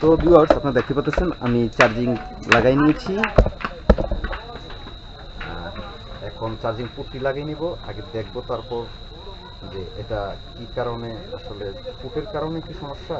তো ভিউয়ার্স আপনারা দেখতে পাচ্ছেন, আমি চার্জিং লাগাই নিয়েছি। এখন চার্জিং পুটটি লাগিয়ে নিব, আগে দেখব তারপর যে এটা কি কারণে, আসলে পুটের কারণে কি সমস্যা?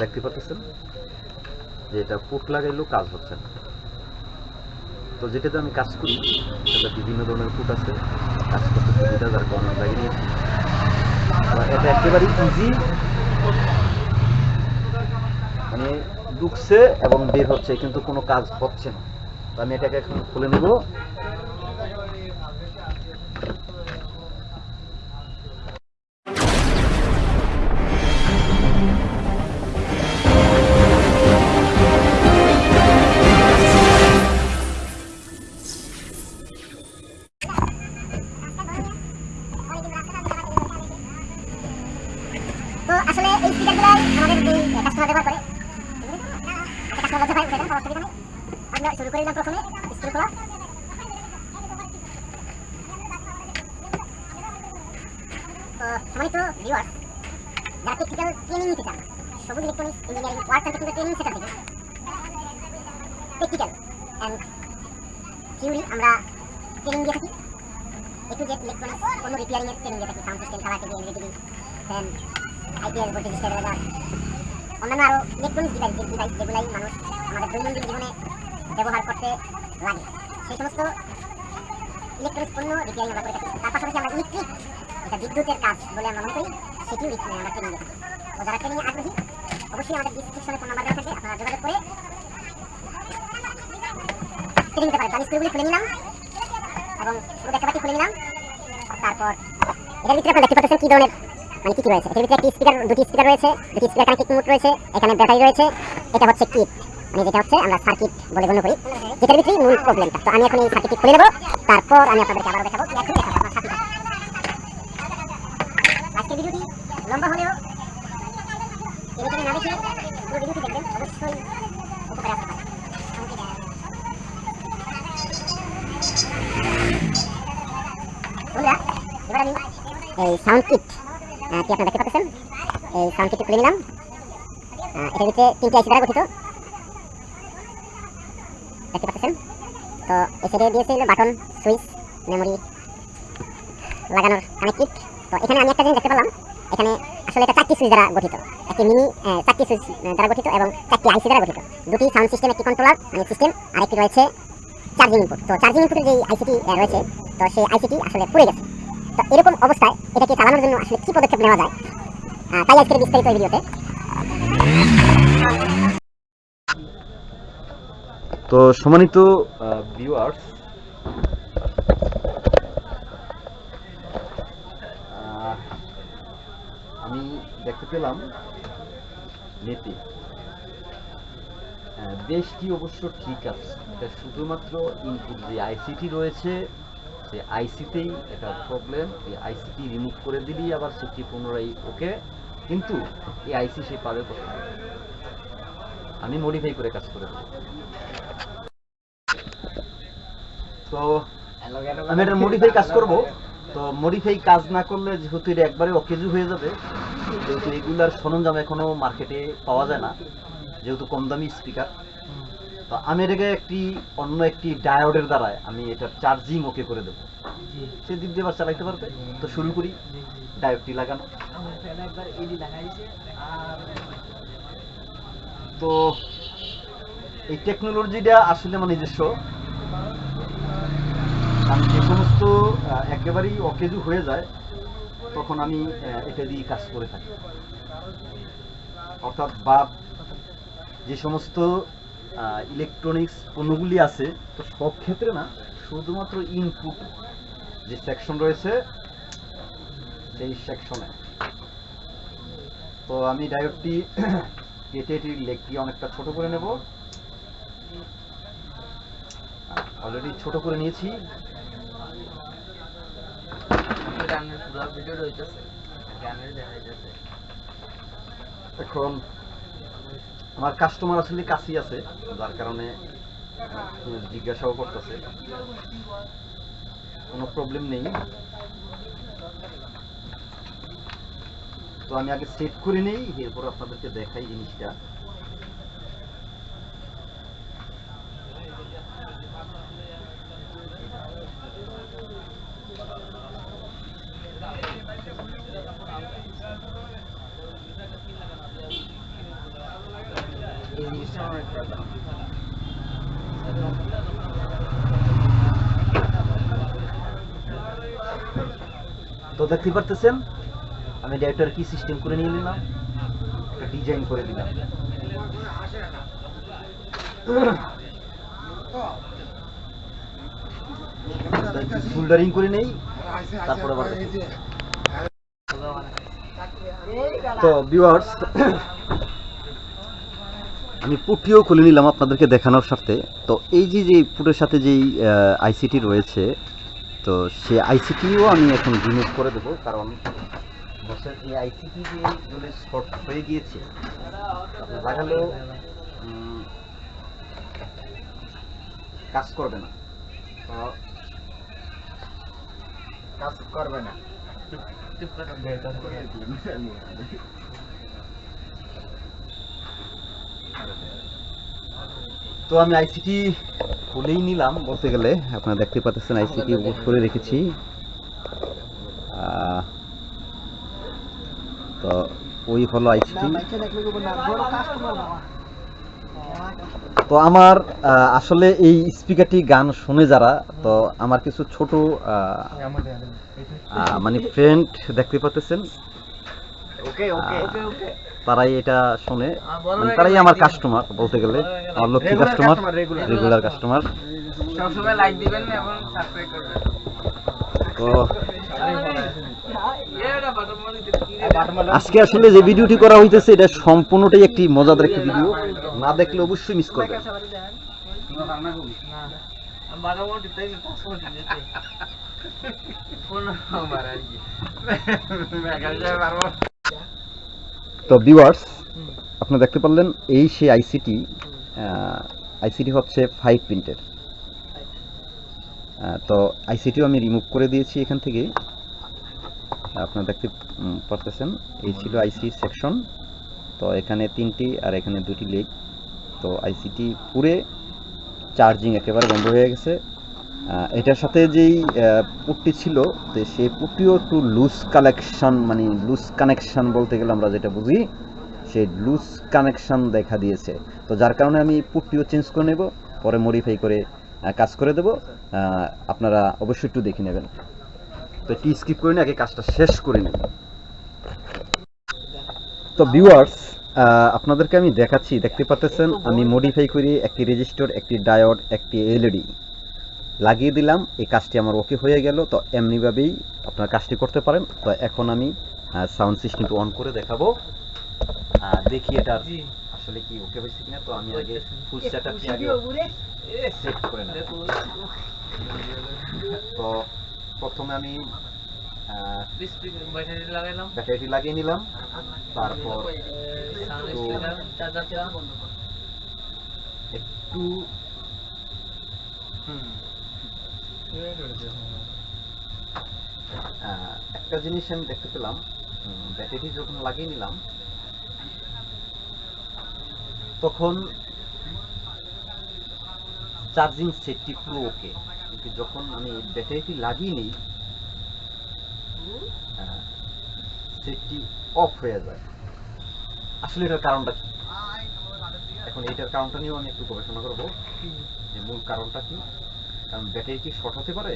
দেখতে পাচ্ছেন যে এটা পুট লাগাইলেও কাজ হচ্ছে না। তো যেটাতে আমি কাজ করি, সেটা বিভিন্ন ধরনের পুট আছে, কাজ করতে সুবিধা, যার কারণে লাগিয়ে নিয়েছি। এটা একেবারেই ইজি মানে ঢুকছে এবং বের হচ্ছে, কিন্তু কোনো কাজ হচ্ছে না। তো আমি এটাকে এখন খুলে নেব। তো আসলে এই স্পিকারগুলো আমাদের কাস্টমার ব্যবহার করে। এটা অসুবিধা নেই আমরা শুরু করে দিলাম প্রথমে স্ক্রু খোলা সম্মানিত ভিউয়ার্স যারা টেকনিক্যাল ট্রেনিং নিতে চান থেকে থাকি থাকি অন্যান্য আরও ইলেকট্রনিক্স ডিভাইস যেগুলাই মানুষ আমাদের দৈনন্দিন জীবনে ব্যবহার করতে লাগে। সেই সমস্ত ইলেকট্রনিক্স পণ্য রিপেয়ারিং আমরা করে থাকি। তার পাশাপাশি আমরা ইলেকট্রিক এটা বিদ্যুতের কাজ বলে আমরা মনে করি, সেটিও আমরা ট্রেনিং দিয়ে থাকি তো যারা ট্রেনিং আগ্রহী, অবশ্যই আমাদের ডিসক্রিপশনে ফোন নাম্বার থাকবে, আপনারা যোগাযোগ করে ট্রেনিং নিতে পারেন। তো আমি স্ক্রুগুলি খুলে নিলাম এবং পুরো দেখাবাটি খুলে নিলাম। তারপর এটার ভিতরে আপনারা দেখতে পাচ্ছেন কি ধরনের মানে কি কি রয়েছে? এটার ভিতরে একটি স্পিকার দুটি স্পিকার রয়েছে, দুটি স্পিকার কানেক্টিং মোড রয়েছে, এখানে ব্যাটারি রয়েছে, এটা হচ্ছে কিট মানে যেটা হচ্ছে আমরা সার্কিট বলে গণ্য করি যেটার ভিতরেই মূল প্রবলেমটা তো আমি এখন এই সার্কিটটি খুলে নেব তারপর আমি আপনাদেরকে আবারও দেখাবো। এখন দেখাবো আপনার সাথে। আজকের ভিডিওটি লম্বা হলেও টেনে টেনে না দেখে পুরো ভিডিওটি দেখবেন অবশ্যই উপকারে আসতে পারে। বন্ধুরা এবার আমি এই সাউন্ড কিট কি আপনারা দেখতে পাচ্ছেন? এই সাউন্ড কিটটি খুলে নিলাম। এটার ভিতরে তিনটি আইসি দ্বারা গঠিত। দেখতে পাচ্ছেন? তো এই সাইডে দিয়েছে হলো বাটন, সুইচ মেমোরি লাগানোর কানেক্টিভ তো এখানে আমি একটা জিনিস দেখতে পেলাম, এখানে আসলে এটা চারটি সুইচ দ্বারা গঠিত। একটি মিনি চারটি সুইচ দ্বারা গঠিত এবং চারটি আইসি দ্বারা গঠিত। দুটি সাউন্ড সিস্টেম একটি কন্ট্রোলার মানে সিস্টেম আর একটি রয়েছে চার্জিং ইনপুট তো চার্জিং ইনপুটের যে আইসিটি রয়েছে, তো সেই আইসিটি আসলে পুড়ে গেছে। তো এরকম অবস্থায় এটাকে চালানোর জন্য আসলে কি পদক্ষেপ নেওয়া যায়? তাই আজকের বিস্তারিত ভিডিওতে। তো সম্মানিত ভিউয়ার্স আমি দেখতে পেলাম আহ, দেশটি অবশ্য ঠিক আছে। এটা শুধুমাত্র ইনপুট যে আইসিটি রয়েছে সে আইসিতেই এটা প্রবলেম এই আইসিটি রিমুভ করে দিলেই আবার সেটি পুনরায় ওকে। কিন্তু এই আইসি সে পাবে কোথায়? আমি মডিফাই করে কাজ করে দেবো। তো আমি এটা মডিফাই কাজ করব। তো মডিফাই কাজ না করলে যেহেতু এটা একবারে অকেজু হয়ে যাবে যেহেতু রেগুলার সরঞ্জাম এখনও মার্কেটে পাওয়া যায় না যেহেতু কম দামি স্পিকার তো আমি এটাকে একটি অন্য একটি ডায়োডের দ্বারায় আমি এটা চার্জিং ওকে করে দেবো। সে দিক দিয়ে চালাইতে পারবে। তো শুরু করি। ডায়োডটি লাগানো। তো এই টেকনোলজিটা আসলে আমার নিজস্ব। আমি যে সমস্ত একেবারেই অকেজু হয়ে যায়, তখন আমি এটা দিয়ে কাজ করে থাকি। অর্থাৎ বাদ যে সমস্ত ইলেকট্রনিক্স পণ্যগুলি আছে, তো সব ক্ষেত্রে না, শুধুমাত্র ইনপুট যে সেকশন রয়েছে, সেই সেকশনে তো আমি ডায়োডটি কেটে এটির লেগটি অনেকটা ছোট করে নেব। অলরেডি ছোট করে নিয়েছি। এখন আমার কাস্টমার আসলে কাছেই আছে যার কারণে জিজ্ঞাসাও করতেছে। কোনো প্রবলেম নেই। তো আমি আগে সেট করে নেই এরপর আপনাদেরকে দেখাই জিনিসটা এই জিনিসটা আমার একটা দাম। তো দেখতে পারতেছেন আমি ডাইরেক্টর কি সিস্টেম করে নিয়ে নিলাম? একটা ডিজাইন করে দিলাম। সোল্ডারিং করে নেই, তারপরে আবার তো ভিউয়ার্স আমি পুটিও খুলে নিলাম আপনাদেরকে দেখানোর স্বার্থে। তো এই যে যে পুটের সাথে যেই আইসিটি রয়েছে তো সে আইসিটিও আমি এখন রিমুভ করে দেবো, কারণ বসের এই আইসিটি যে যদি শর্ট হয়ে গিয়েছে লাগালেও কাজ করবে না। কাজ করবে না। চুপ করে তো আমি আইসিটি খুলেই নিলাম বলতে গেলে। আপনারা দেখতে পাচ্ছেন আইসিটি করে রেখেছি। তো ওই হলো আইসিটি তো আমার আসলে এই স্পিকারটি গান শুনে যারা তো আমার কিছু ছোট মানে ফ্রেন্ড দেখতে পাচ্ছেন। ওকে ওকে ওকে ওকে তারাই এটা শুনে বড় মানে তারাই আমার কাস্টমার বলতে গেলে। আমার লক্ষ্মী কাস্টমার রেগুলার কাস্টমার সবসময় লাইক দিবেন এবং সাবস্ক্রাইব করবেন। তো আজকে আসলে যে ভিডিওটি করা হইতেছে এটা সম্পূর্ণটাই একটি মজাদার একটি ভিডিও না দেখলে অবশ্যই মিস করবেন। ফোন নাম্বার আর কি মেগাজে পারব তো ভিউয়ার্স আপনি দেখতে পারলেন এই সেই আইসিটি আইসিটি হচ্ছে ফাইভ প্রিন্টের তো আইসিটিও আমি রিমুভ করে দিয়েছি এখান থেকে। আপনারা দেখতে পারতেছেন এই ছিল আইসি সেকশন তো এখানে তিনটি আর এখানে দুটি লেগ তো আইসিটি পুরে চার্জিং একেবারে বন্ধ হয়ে গেছে। এটার সাথে যেই পুটটি ছিল, তো সেই পুটটিও একটু লুজ কালেকশন মানে লুজ কানেকশন বলতে গেলে আমরা যেটা বুঝি, সেই লুজ কানেকশন দেখা দিয়েছে। তো যার কারণে আমি পুটটিও চেঞ্জ করে নেব, পরে মডিফাই করে কাজ করে দেব। আপনারা অবশ্যই একটু দেখে নেবেন। তো একটু স্কিপ করে আগে কাজটা শেষ করে নেব। তো ভিউয়ার্স আপনাদেরকে আমি দেখাচ্ছি, দেখতে পাচ্ছেন আমি মডিফাই করি একটি রেজিস্টার একটি ডায়োড একটি এলইডি লাগিয়ে দিলাম। এই কাজটি আমার ওকে হয়ে গেল। তো এমনিভাবেই আপনার কাজটি করতে পারেন। তো এখন আমি সাউন্ড সিস্টেমটা অন করে দেখাবো। দেখি এটা আসলে কি ওকে হয়েছে কিনা। তো আমি আগে ফুল সেটআপটি আগে সেট করে নেব। তো প্রথমে আমি ব্যাটারিটি লাগিয়ে নিলাম। তারপর একটু হুম একটা জিনিস আমি দেখতে পেলাম ব্যাটারি যখন লাগিয়ে নিলাম, তখন চার্জিং সেটটি পুরো ওকে কিন্তু যখন আমি ব্যাটারিটি লাগিয়ে নিই সেটটি অফ হয়ে যায়। আসলে এটার কারণটা কি? এখন এটার কারণটা নিয়েও আমি একটু গবেষণা করব। যে মূল কারণটা কি? কারণ ব্যাটারি কি শর্ট হতে পারে?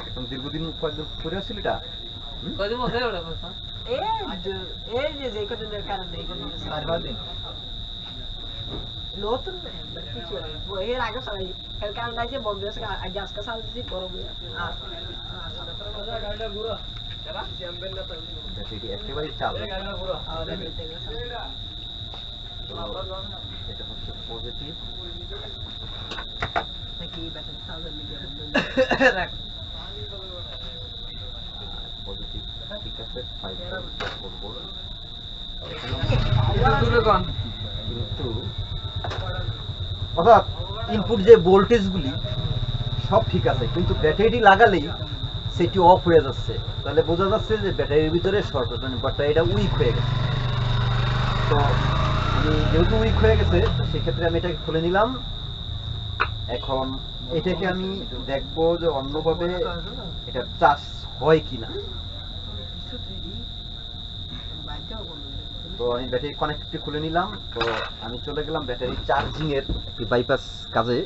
এখন দীর্ঘদিন কয়েকদিন পরে আসছিল এটা? হুম? বসে ওটা এই যে যে কদিনের কারণে এই কদিন চার দিন। নতুন কিছু এর আগে সবাই কারণে আছে আজ আজকে সাল দিছি চালু? এটা হচ্ছে অর্থাৎ ইনপুট যে ভোল্টেজগুলি সব ঠিক আছে, কিন্তু ব্যাটারিটি লাগালেই সেটি অফ হয়ে যাচ্ছে। তাহলে বোঝা যাচ্ছে যে ব্যাটারির ভিতরে শর্ট মানে ব্যাটারিটা উইক হয়ে গেছে। তো যেহেতু উইক হয়ে গেছে সেক্ষেত্রে আমি এটাকে খুলে নিলাম। এখন এটাকে আমি দেখব যে অন্যভাবে এটা চার্জ হয় কিনা। তো আমি ব্যাটারি কানেক্টটি খুলে নিলাম। তো আমি চলে গেলাম ব্যাটারি চার্জিং এর একটি বাইপাস কাজে।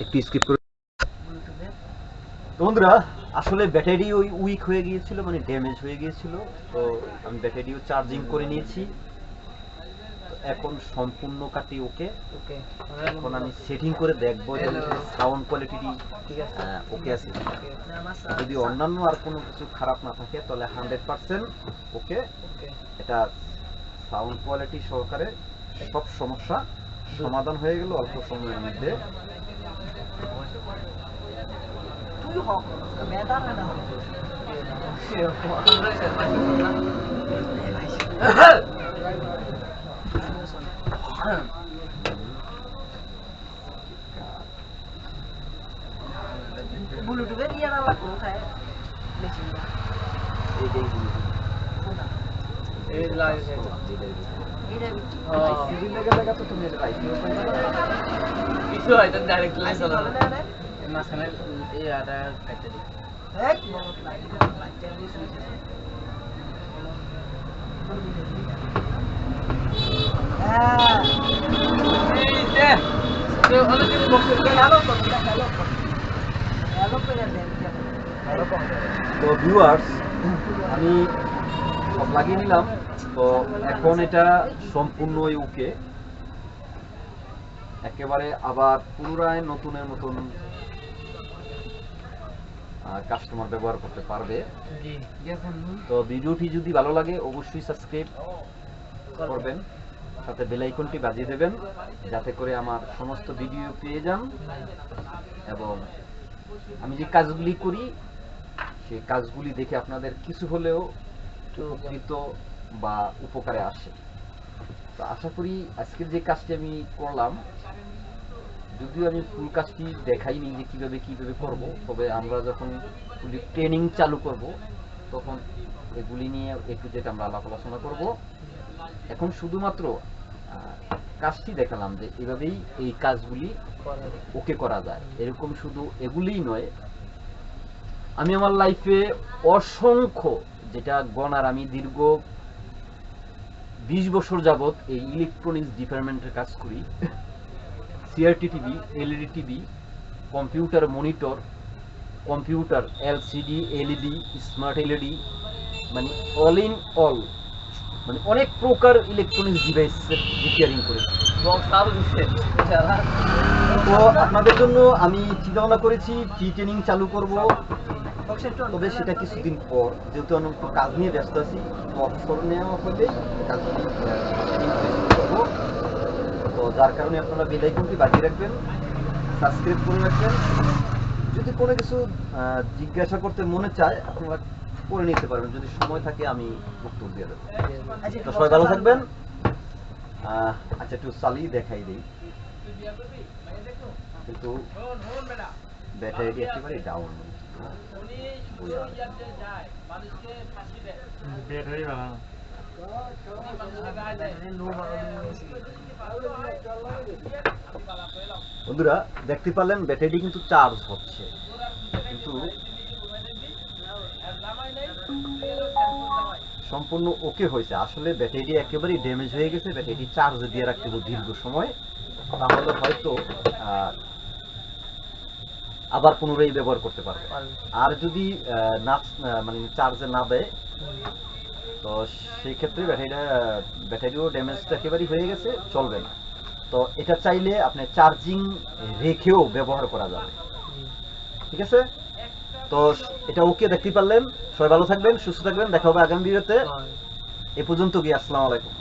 একটু স্কিপ করে বন্ধুরা আসলে ব্যাটারি ওই উইক হয়ে গিয়েছিল মানে ড্যামেজ হয়ে গিয়েছিল। তো আমি ব্যাটারিও চার্জিং করে নিয়েছি। এখন সম্পূর্ণ কাটি ওকে। ওকে। এখন আমি সেটিং করে দেখব যে সাউন্ড কোয়ালিটি ঠিক আছে। ওকে আছে যদি অন্যান্য আর কোনো কিছু খারাপ না থাকে তাহলে হান্ড্রেড পার্সেন্ট ওকে। ওকে। এটা সাউন্ড কোয়ালিটি সহকারে সব সমস্যা সমাধান হয়ে গেল অল্প সময়ের মধ্যে। তুই হক মেদা মেদা ব্লুটুথের ইয়ে না লাগবে কোথায় মেশিনটা এইটাই এই লাগে এটা সিজি লেগে লাগা তো তুমি এটা IPO পাইবা না? কিছু হয়তো ডাইরেক্ট লাইন আইসি চালানো বলে না রে মাঝখানে এই আটা কাটতে তো ভিউয়ার্স আমি সব লাগিয়ে নিলাম। তো এখন এটা সম্পূর্ণ ওকে একেবারে আবার পুনরায় নতুনের মতন কাস্টমার ব্যবহার করতে পারবে। তো ভিডিওটি যদি ভালো লাগে অবশ্যই সাবস্ক্রাইব করবেন। সাথে বেল আইকনটি বাজিয়ে দেবেন, যাতে করে আমার সমস্ত ভিডিও পেয়ে যান। এবং আমি যে কাজগুলি করি, সেই কাজগুলি দেখে আপনাদের কিছু হলেও উপকৃত বা উপকারে আসে। তো আশা করি আজকের যে কাজটি আমি করলাম, যদিও আমি ফুল কাজটি দেখাইনি যে কীভাবে কীভাবে করব, তবে আমরা যখন ট্রেনিং চালু করব, তখন এগুলি নিয়ে একটু যেটা আমরা আলাপ আলোচনা করব। এখন শুধুমাত্র কাজটি দেখালাম যে এভাবেই এই কাজগুলি ওকে করা যায়। এরকম শুধু এগুলিই নয়, আমি আমার লাইফে অসংখ্য, যেটা গণার আমি দীর্ঘ বিশ বছর যাবত এই ইলেকট্রনিক্স ডিপার্টমেন্টের কাজ করি। CRT TV LED TV computer monitor computer LCD LED smart LED মানে অল ইন অল মানে অনেক প্রকার ইলেকট্রনিক্স ডিভাইসের রিপেয়ারিং আরও দিচ্ছে তো আপনাদের জন্য আমি চিন্তা ভাবনা করেছি ফ্রি ট্রেনিং চালু করব। তবে সেটা কিছুদিন পর, যেহেতু আমি একটু কাজ নিয়ে ব্যস্ত আছি অবসর নেওয়া করব। তো যার কারণে আপনারা বেল আইকনটি বাজিয়ে রাখবেন সাবস্ক্রাইব করে রাখবেন। যদি কোনো কিছু জিজ্ঞাসা করতে মনে চায়, আপনারা করে নিতে পারবেন। যদি সময় থাকে আমি উত্তর দিয়ে দেবো। তো সবাই ভালো থাকবেন। আচ্ছা একটু চালিয়ে দেখাই দিই। কিন্তু ব্যাটারিটি একেবারে ডাউন ব্যাটারি ভালো বন্ধুরা দেখতে পারলেন ব্যাটারিটি কিন্তু চার্জ হচ্ছে। কিন্তু সম্পূর্ণ ওকে হয়েছে। আসলে ব্যাটারিটি একেবারেই ড্যামেজ হয়ে গেছে, ব্যাটারিটি চার্জে দিয়ে রাখতে হবে দীর্ঘ সময়। তাহলে হয়তো আবার পুনরায় ব্যবহার করতে পারবে। আর যদি না মানে চার্জে না দেয়, তো সেই ক্ষেত্রে ব্যাটারিটা, ব্যাটারিও ড্যামেজটা একেবারেই হয়ে গেছে, চলবে না। তো এটা চাইলে আপনি চার্জিং রেখেও ব্যবহার করা যাবে। ঠিক আছে? তো এটা ওকে দেখতে পারলেন। সবাই ভালো থাকবেন সুস্থ থাকবেন। দেখা হবে আগামী ভিডিওতে। এ পর্যন্ত গিয়ে আসসালামু আলাইকুম।